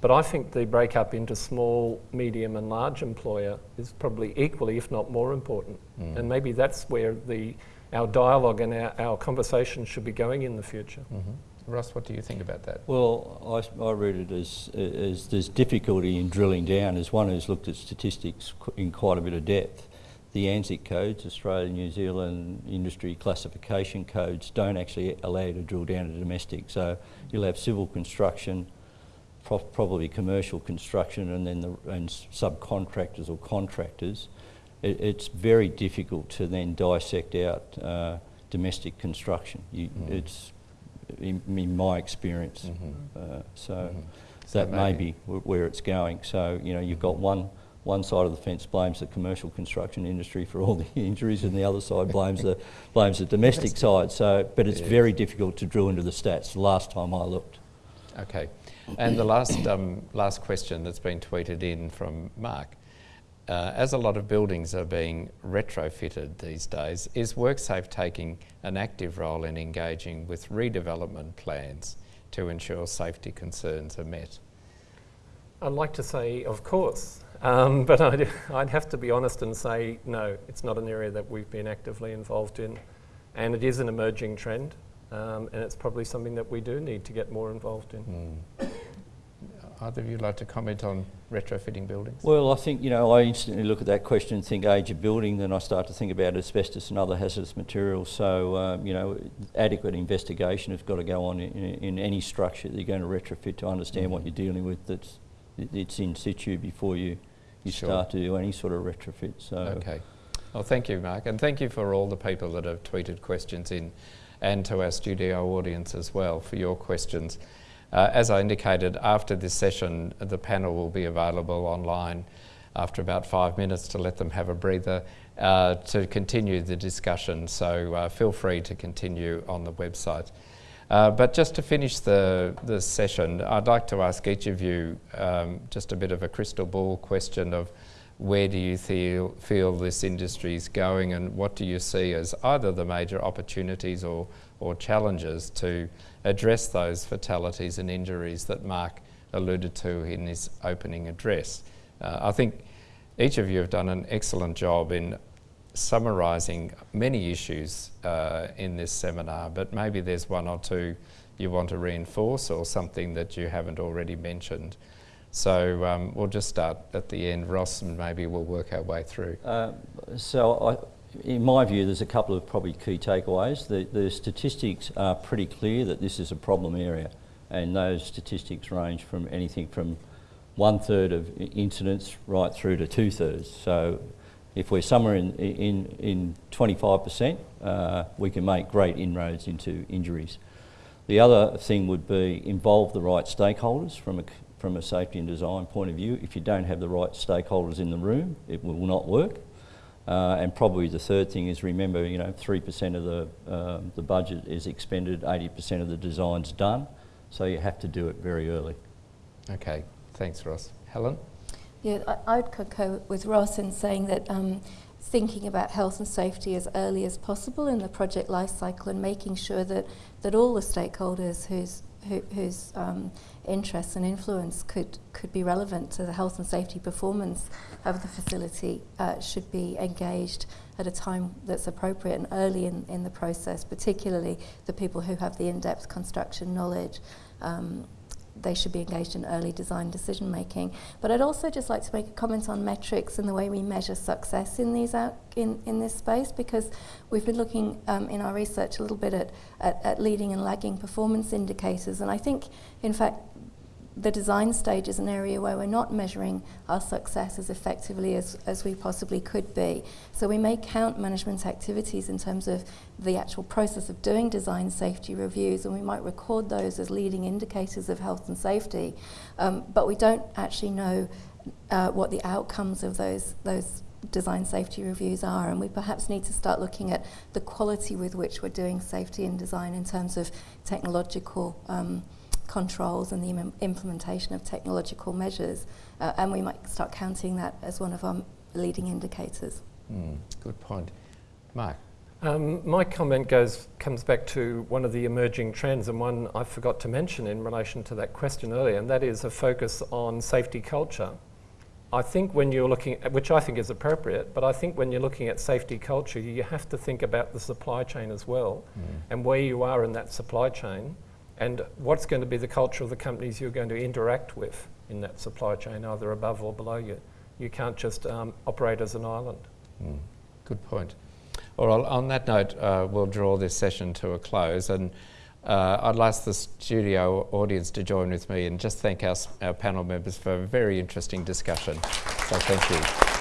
But I think the breakup into small, medium, and large employer is probably equally, if not more important. Mm. And maybe that's where the, our dialogue and our, our conversation should be going in the future. Mm-hmm. Russ, what do you think about that? Well, I read it as, as there's difficulty in drilling down. As one who's looked at statistics qu- in quite a bit of depth, the ANZSIC codes, Australia, New Zealand industry classification codes, don't actually allow you to drill down to domestic. So you'll have civil construction, pro- probably commercial construction, and then the and subcontractors or contractors. It, it's very difficult to then dissect out uh, domestic construction. You, It's in, in my experience. Uh, so So that may maybe- be wh- where it's going. So you know you've got one one side of the fence blames the commercial construction industry for all the injuries, and the other side blames the blames the domestic side. So, but it's Yes. very difficult to drill into the stats. The last time I looked. Okay. And the last, um, last question that's been tweeted in from Mark. Uh, as a lot of buildings are being retrofitted these days, is WorkSafe taking an active role in engaging with redevelopment plans to ensure safety concerns are met? I'd like to say, of course, um, but I'd, I'd have to be honest and say, no, it's not an area that we've been actively involved in. And it is an emerging trend, um, and it's probably something that we do need to get more involved in. Either of you like to comment on retrofitting buildings? Well, I think, you know, I instantly look at that question and think age of building, then I start to think about asbestos and other hazardous materials. So, um, you know, adequate investigation has got to go on in, in any structure that you're going to retrofit to understand what you're dealing with that's it's in situ before you, you Sure. start to do any sort of retrofit. So, Okay. Well, thank you, Mark, and thank you for all the people that have tweeted questions in, and to our studio audience as well for your questions. Uh, as I indicated, after this session, the panel will be available online after about five minutes to let them have a breather uh, to continue the discussion. So uh, feel free to continue on the website. Uh, but just to finish the, the session, I'd like to ask each of you um, just a bit of a crystal ball question of where do you feel, feel this industry is going and what do you see as either the major opportunities or, or challenges to address those fatalities and injuries that Mark alluded to in his opening address? Uh, I think each of you have done an excellent job in summarising many issues uh, in this seminar, but maybe there's one or two you want to reinforce or something that you haven't already mentioned. So um, we'll just start at the end, Ross, and maybe we'll work our way through. Uh, so I, in my view, there's a couple of probably key takeaways. The, the statistics are pretty clear that this is a problem area, and those statistics range from anything from one third of incidents right through to two thirds. So if we're somewhere in, in, in 25%, uh, we can make great inroads into injuries. The other thing would be involve the right stakeholders from a, from a safety and design point of view. If you don't have the right stakeholders in the room, it will not work. Uh, and probably the third thing is remember, you know, 3% of the, um the budget is expended, 80% of the design's done, so you have to do it very early. Okay, thanks, Ross. Helen? Yeah, I, I'd concur with Ross in saying that um, thinking about health and safety as early as possible in the project life cycle and making sure that, that all the stakeholders whose, who, whose um, interests and influence could, could be relevant to the health and safety performance of the facility uh, should be engaged at a time that's appropriate and early in, in the process, particularly the people who have the in-depth construction knowledge. Um, they should be engaged in early design decision making. But I'd also just like to make a comment on metrics and the way we measure success in these out in, in this space because we've been looking um, in our research a little bit at, at, at leading and lagging performance indicators. And I think, in fact, the design stage is an area where we're not measuring our success as effectively as, as we possibly could be. So we may count management activities in terms of the actual process of doing design safety reviews, and we might record those as leading indicators of health and safety, um, but we don't actually know uh, what the outcomes of those those design safety reviews are and we perhaps need to start looking at the quality with which we're doing safety and design in terms of technological um, controls and the Im- implementation of technological measures uh, and we might start counting that as one of our leading indicators. Hmm, good point. Mark? Um, my comment goes comes back to one of the emerging trends and one I forgot to mention in relation to that question earlier, and that is a focus on safety culture. I think when you're looking, at, which I think is appropriate, but I think when you're looking at safety culture, you have to think about the supply chain as well, and where you are in that supply chain, and what's going to be the culture of the companies you're going to interact with in that supply chain, either above or below you. You can't just um, operate as an island. Mm, good point. Right, on that note, uh, we'll draw this session to a close and uh, I'd ask the studio audience to join with me and just thank our, our panel members for a very interesting discussion. So thank you.